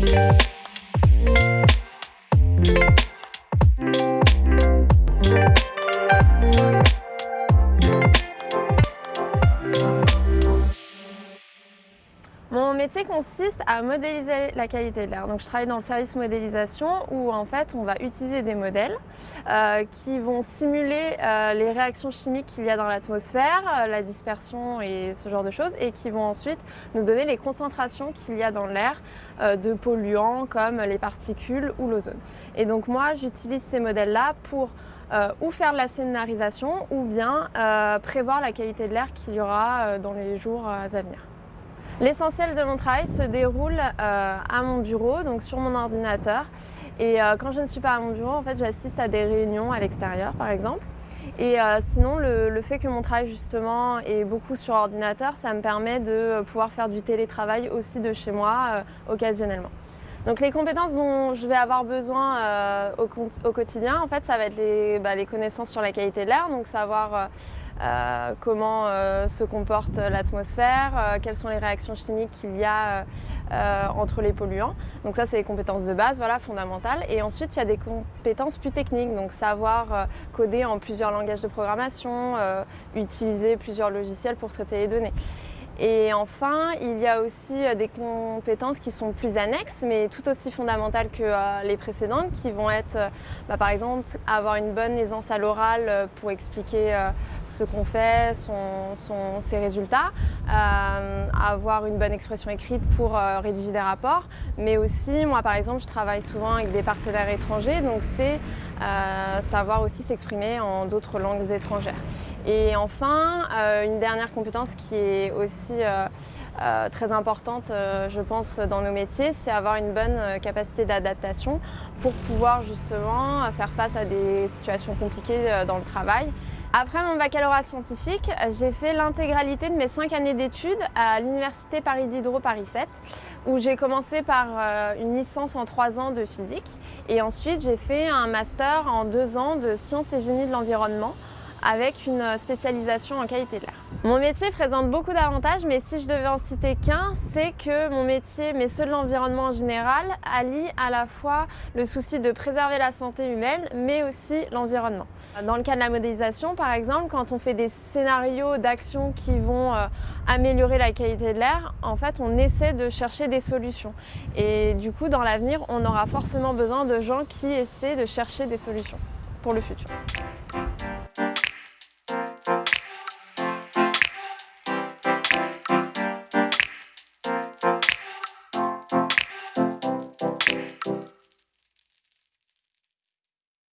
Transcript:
Mon métier consiste à modéliser la qualité de l'air. Donc je travaille dans le service modélisation où en fait on va utiliser des modèles euh, qui vont simuler euh, les réactions chimiques qu'il y a dans l'atmosphère, euh, la dispersion et ce genre de choses et qui vont ensuite nous donner les concentrations qu'il y a dans l'air de polluants comme les particules ou l'ozone. Et donc moi j'utilise ces modèles-là pour ou faire de la scénarisation ou bien prévoir la qualité de l'air qu'il y aura dans les jours à venir. L'essentiel de mon travail se déroule euh, à mon bureau, donc sur mon ordinateur. Et euh, quand je ne suis pas à mon bureau, en fait, j'assiste à des réunions à l'extérieur, par exemple. Et euh, sinon, le, fait que mon travail justement est beaucoup sur ordinateur, ça me permet de pouvoir faire du télétravail aussi de chez moi occasionnellement. Donc les compétences dont je vais avoir besoin au, au, quotidien, en fait, ça va être les, bah, les connaissances sur la qualité de l'air, donc savoir euh, comment euh, se comporte l'atmosphère, euh, quelles sont les réactions chimiques qu'il y a entre les polluants. Donc ça, c'est les compétences de base, voilà, fondamentales. Et ensuite, il y a des compétences plus techniques, donc savoir coder en plusieurs langages de programmation, utiliser plusieurs logiciels pour traiter les données. Et enfin, il y a aussi des compétences qui sont plus annexes, mais tout aussi fondamentales que les précédentes, qui vont être, bah, par exemple, avoir une bonne aisance à l'oral pour expliquer ce qu'on fait, ses résultats, euh, avoir une bonne expression écrite pour euh, rédiger des rapports, mais aussi, moi par exemple, je travaille souvent avec des partenaires étrangers, donc c'est euh, savoir aussi s'exprimer en d'autres langues étrangères. Et enfin, une dernière compétence qui est aussi très importante, je pense, dans nos métiers, c'est avoir une bonne capacité d'adaptation pour pouvoir justement faire face à des situations compliquées dans le travail. Après mon baccalauréat scientifique, j'ai fait l'intégralité de mes cinq années d'études à l'Université Paris Diderot Paris 7, où j'ai commencé par une licence en trois ans de physique et ensuite j'ai fait un master en deux ans de sciences et génie de l'environnement avec une spécialisation en qualité de l'air. Mon métier présente beaucoup d'avantages, mais si je devais en citer qu'un, c'est que mon métier, mais ceux de l'environnement en général, allie à la fois le souci de préserver la santé humaine, mais aussi l'environnement. Dans le cas de la modélisation, par exemple, quand on fait des scénarios d'action qui vont euh, améliorer la qualité de l'air, en fait, on essaie de chercher des solutions. Et du coup, dans l'avenir, on aura forcément besoin de gens qui essaient de chercher des solutions pour le futur.